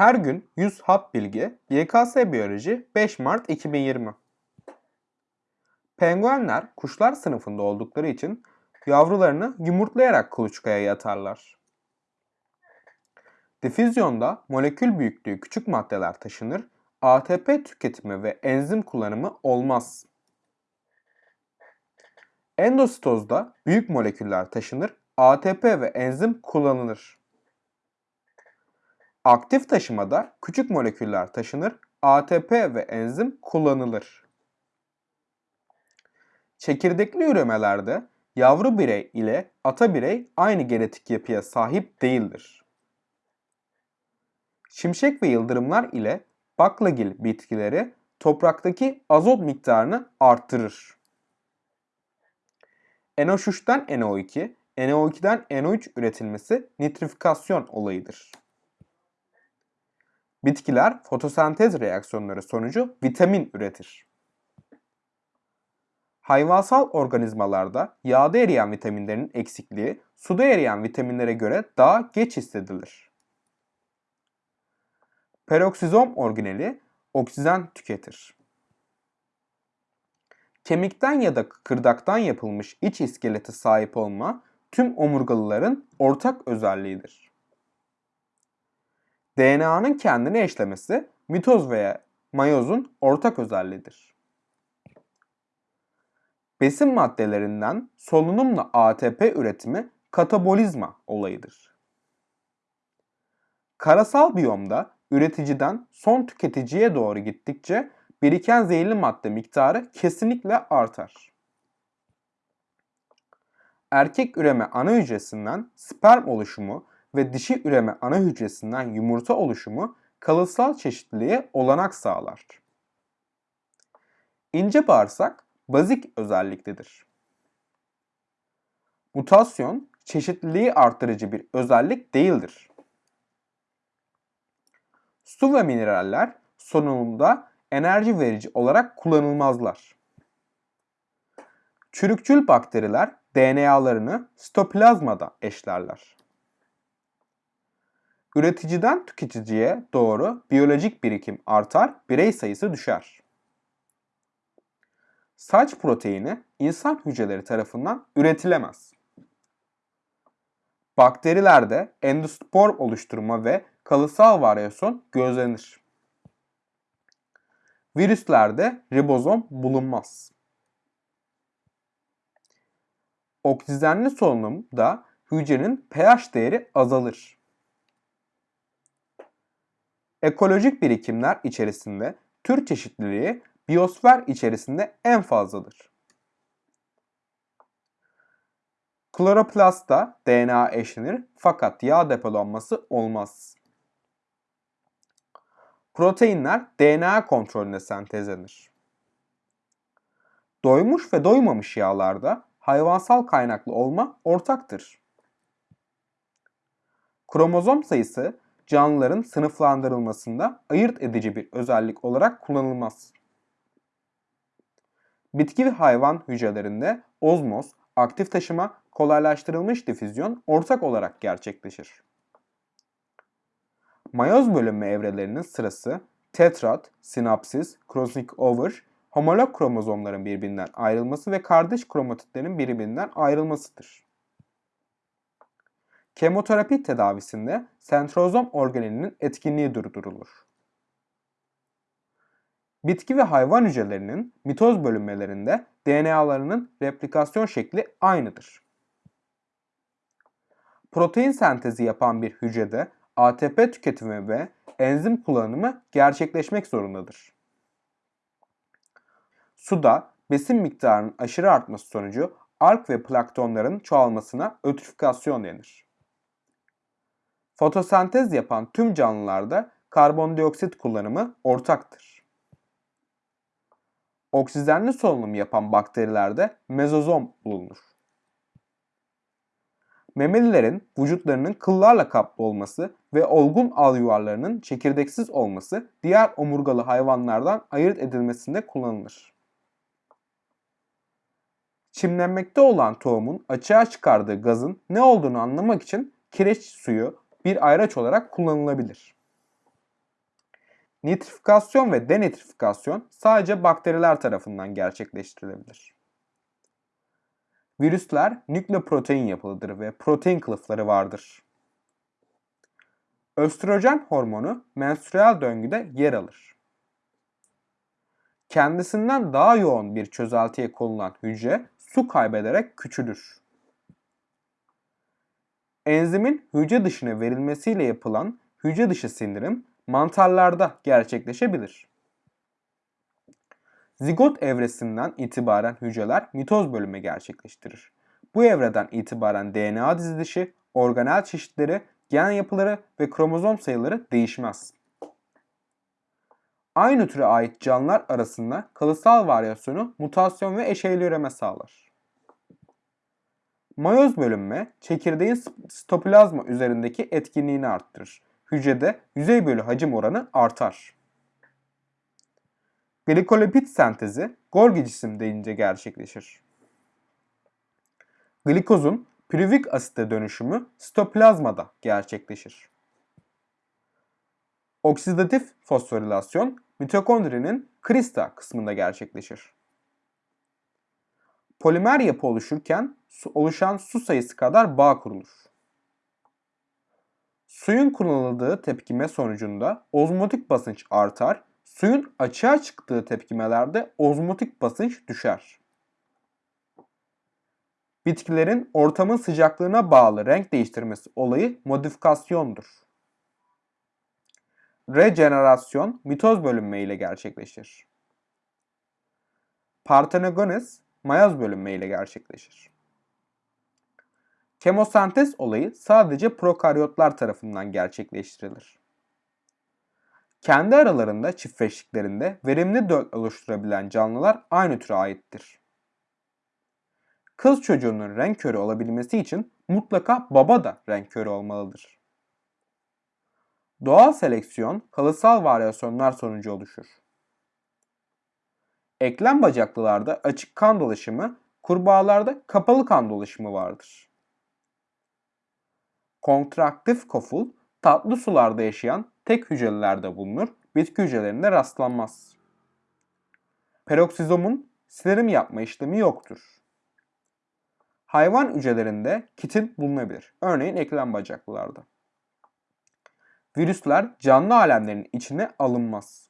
Her gün 100 hap bilgi YKS Biyoloji 5 Mart 2020 Penguenler kuşlar sınıfında oldukları için yavrularını yumurtlayarak kuluçkaya yatarlar. Difüzyonda molekül büyüklüğü küçük maddeler taşınır, ATP tüketimi ve enzim kullanımı olmaz. Endositozda büyük moleküller taşınır, ATP ve enzim kullanılır. Aktif taşımada küçük moleküller taşınır, ATP ve enzim kullanılır. Çekirdekli üremelerde yavru birey ile ata birey aynı genetik yapıya sahip değildir. Şimşek ve yıldırımlar ile baklagil bitkileri topraktaki azot miktarını arttırır. NO3'ten NO2, NO2'den NO3 üretilmesi nitrifikasyon olayıdır. Bitkiler fotosentez reaksiyonları sonucu vitamin üretir. Hayvansal organizmalarda yağda eriyen vitaminlerin eksikliği suda eriyen vitaminlere göre daha geç hissedilir. Peroksizom organeli oksijen tüketir. Kemikten ya da kırdaktan yapılmış iç iskelete sahip olma tüm omurgalıların ortak özelliğidir. DNA'nın kendini eşlemesi mitoz veya mayozun ortak özelliğidir. Besin maddelerinden solunumla ATP üretimi katabolizma olayıdır. Karasal biyomda üreticiden son tüketiciye doğru gittikçe biriken zehirli madde miktarı kesinlikle artar. Erkek üreme ana hücresinden sperm oluşumu ve dişi üreme ana hücresinden yumurta oluşumu kalıtsal çeşitliliğe olanak sağlar. İnce bağırsak bazik özelliklidir. Mutasyon çeşitliliği arttırıcı bir özellik değildir. Su ve mineraller solunumda enerji verici olarak kullanılmazlar. Çürükçül bakteriler DNA'larını sitoplazmada eşlerler. Üreticiden tüketiciye doğru biyolojik birikim artar, birey sayısı düşer. Saç proteini insan hücreleri tarafından üretilemez. Bakterilerde endospor oluşturma ve kalıtsal varyasyon gözlenir. Virüslerde ribozom bulunmaz. Oksijenli solunumda hücrenin pH değeri azalır. Ekolojik birikimler içerisinde tür çeşitliliği biyosfer içerisinde en fazladır. Kloroplastta DNA eşlenir fakat yağ depolanması olmaz. Proteinler DNA kontrolüne sentezlenir. Doymuş ve doymamış yağlarda hayvansal kaynaklı olma ortaktır. Kromozom sayısı canlıların sınıflandırılmasında ayırt edici bir özellik olarak kullanılmaz. Bitki ve hayvan hücrelerinde ozmoz, aktif taşıma, kolaylaştırılmış difüzyon ortak olarak gerçekleşir. Mayoz bölünme evrelerinin sırası tetrat, sinapsis, crossing over, homolog kromozomların birbirinden ayrılması ve kardeş kromatitlerin birbirinden ayrılmasıdır. Kemoterapi tedavisinde sentrozom organelinin etkinliği durdurulur. Bitki ve hayvan hücrelerinin mitoz bölünmelerinde DNA'larının replikasyon şekli aynıdır. Protein sentezi yapan bir hücrede ATP tüketimi ve enzim kullanımı gerçekleşmek zorundadır. Suda besin miktarının aşırı artması sonucu alg ve planktonların çoğalmasına ötrifikasyon denir. Fotosentez yapan tüm canlılarda karbondioksit kullanımı ortaktır. Oksijenli solunum yapan bakterilerde mezozom bulunur. Memelilerin vücutlarının kıllarla kaplı olması ve olgun al yuvarlarının çekirdeksiz olması diğer omurgalı hayvanlardan ayırt edilmesinde kullanılır. Çimlenmekte olan tohumun açığa çıkardığı gazın ne olduğunu anlamak için kireç suyu bir ayraç olarak kullanılabilir. Nitrifikasyon ve denitrifikasyon sadece bakteriler tarafından gerçekleştirilebilir. Virüsler nükleoprotein yapılıdır ve protein kılıfları vardır. Östrojen hormonu menstrüel döngüde yer alır. Kendisinden daha yoğun bir çözeltiye konulan hücre su kaybederek küçülür. Enzimin hücre dışına verilmesiyle yapılan hücre dışı sindirim mantarlarda gerçekleşebilir. Zigot evresinden itibaren hücreler mitoz bölümü gerçekleştirir. Bu evreden itibaren DNA dizilişi, organel çeşitleri, gen yapıları ve kromozom sayıları değişmez. Aynı türe ait canlılar arasında kalıtsal varyasyonu mutasyon ve eşeğli üreme sağlar. Mayoz bölünme, çekirdeğin sitoplazma üzerindeki etkinliğini arttırır. Hücrede yüzey bölü hacim oranı artar. Glikolipid sentezi Golgi cisim deyince gerçekleşir. Glikozun pürüvik asite dönüşümü sitoplazmada gerçekleşir. Oksidatif fosforilasyon mitokondrinin krista kısmında gerçekleşir. Polimer yapı oluşurken oluşan su sayısı kadar bağ kurulur. Suyun kullanıldığı tepkime sonucunda ozmotik basınç artar, suyun açığa çıktığı tepkimelerde ozmotik basınç düşer. Bitkilerin ortamın sıcaklığına bağlı renk değiştirmesi olayı modifikasyondur. Rejenerasyon mitoz bölünme ile gerçekleşir. Partenogenes mayoz bölünme ile gerçekleşir. Kemosentez olayı sadece prokaryotlar tarafından gerçekleştirilir. Kendi aralarında çiftleştiklerinde verimli döl oluşturabilen canlılar aynı türe aittir. Kız çocuğunun renk körü olabilmesi için mutlaka baba da renk körü olmalıdır. Doğal seleksiyon kalıtsal varyasyonlar sonucu oluşur. Eklem bacaklılarda açık kan dolaşımı, kurbağalarda kapalı kan dolaşımı vardır. Kontraktif koful tatlı sularda yaşayan tek hücrelerde bulunur, bitki hücrelerinde rastlanmaz. Peroksizomun silerim yapma işlemi yoktur. Hayvan hücrelerinde kitin bulunabilir. Örneğin eklem bacaklılarda. Virüsler canlı alemlerin içine alınmaz.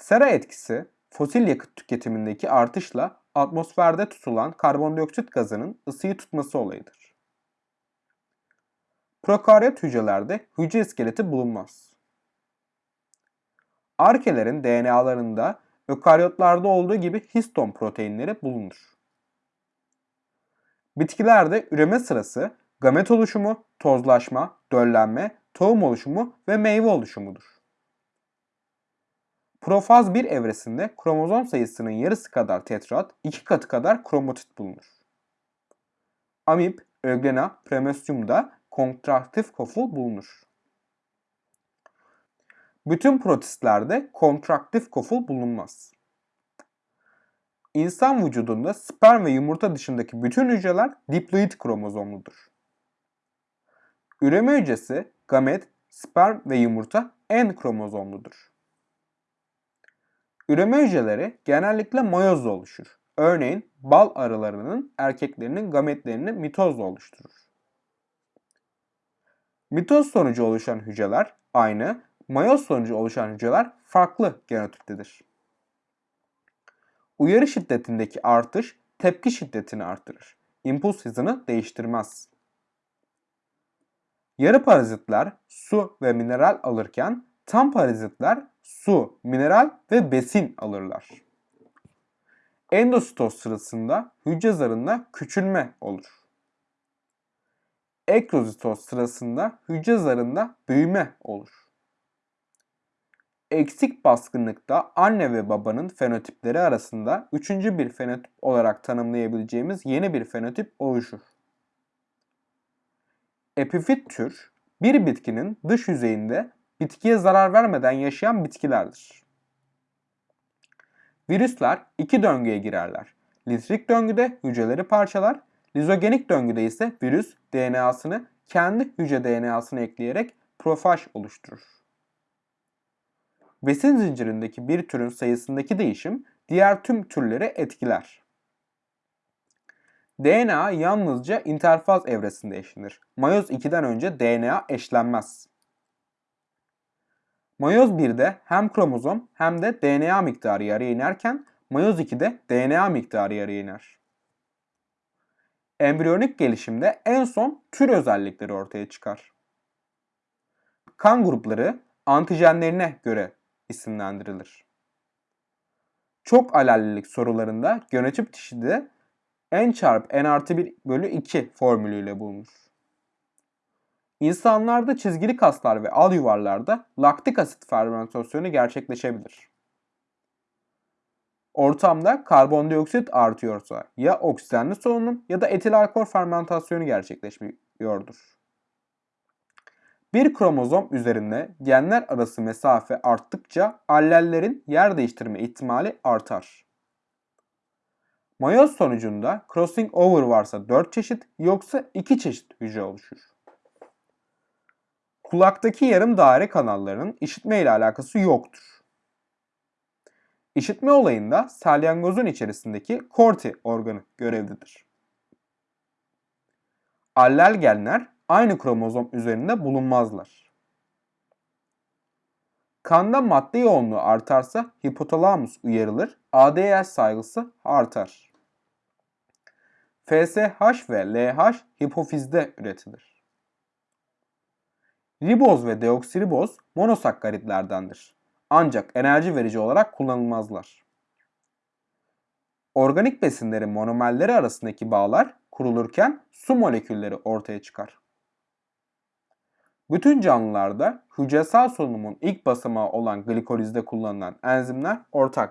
Sera etkisi fosil yakıt tüketimindeki artışla atmosferde tutulan karbondioksit gazının ısıyı tutması olayıdır. Prokaryot hücrelerde hücre iskeleti bulunmaz. Arkelerin DNA'larında ökaryotlarda olduğu gibi histon proteinleri bulunur. Bitkilerde üreme sırası gamet oluşumu, tozlaşma, döllenme, tohum oluşumu ve meyve oluşumudur. Profaz 1 evresinde kromozom sayısının yarısı kadar tetrat, iki katı kadar kromatit bulunur. Amip, Euglena, Premestium'da kontraktif koful bulunur. Bütün protistlerde kontraktif koful bulunmaz. İnsan vücudunda sperm ve yumurta dışındaki bütün hücreler diploid kromozomludur. Üreme hücresi, gamet, sperm ve yumurta en kromozomludur. Üreme hücreleri genellikle mayozla oluşur. Örneğin bal arılarının erkeklerinin gametlerini mitozla oluşturur. Mitoz sonucu oluşan hücreler aynı, mayoz sonucu oluşan hücreler farklı genotiptedir. Uyarı şiddetindeki artış tepki şiddetini artırır. İmpuls hızını değiştirmez. Yarı parazitler su ve mineral alırken tam parazitler su, mineral ve besin alırlar. Endositoz sırasında hücre zarında küçülme olur ekrozitoz sırasında hücre zarında büyüme olur. Eksik baskınlıkta anne ve babanın fenotipleri arasında üçüncü bir fenotip olarak tanımlayabileceğimiz yeni bir fenotip oluşur. Epifit tür, bir bitkinin dış yüzeyinde bitkiye zarar vermeden yaşayan bitkilerdir. Virüsler iki döngüye girerler. Litrik döngüde hücreleri parçalar, Lizogenik döngüde ise virüs DNA'sını kendi hücre DNA'sına ekleyerek profaj oluşturur. besin zincirindeki bir türün sayısındaki değişim diğer tüm türleri etkiler. DNA yalnızca interfaz evresinde eşlenir. Mayoz 2'den önce DNA eşlenmez. Mayoz 1'de hem kromozom hem de DNA miktarı yarıya inerken mayoz 2'de DNA miktarı yarıya iner. Embriyonik gelişimde en son tür özellikleri ortaya çıkar. Kan grupları antijenlerine göre isimlendirilir. Çok alellilik sorularında genotip dişide n çarpı n artı 1 bölü 2 formülüyle bulunur. İnsanlarda çizgili kaslar ve al yuvarlarda laktik asit fermentasyonu gerçekleşebilir. Ortamda karbondioksit artıyorsa ya oksijenli solunum ya da etil alkol fermentasyonu gerçekleşiyordur. Bir kromozom üzerinde genler arası mesafe arttıkça allellerin yer değiştirme ihtimali artar. Mayoz sonucunda crossing over varsa 4 çeşit yoksa 2 çeşit hücre oluşur. Kulaktaki yarım daire kanallarının işitme ile alakası yoktur. İşitme olayında salyangozun içerisindeki korti organı görevlidir. Allel genler aynı kromozom üzerinde bulunmazlar. Kanda madde yoğunluğu artarsa hipotalamus uyarılır, ADH saygısı artar. FSH ve LH hipofizde üretilir. Riboz ve deoksiriboz monosakkaritlerdendir. Ancak enerji verici olarak kullanılmazlar. Organik besinlerin monomerleri arasındaki bağlar kurulurken su molekülleri ortaya çıkar. Bütün canlılarda hücresel solunumun ilk basamağı olan glikolizde kullanılan enzimler ortak.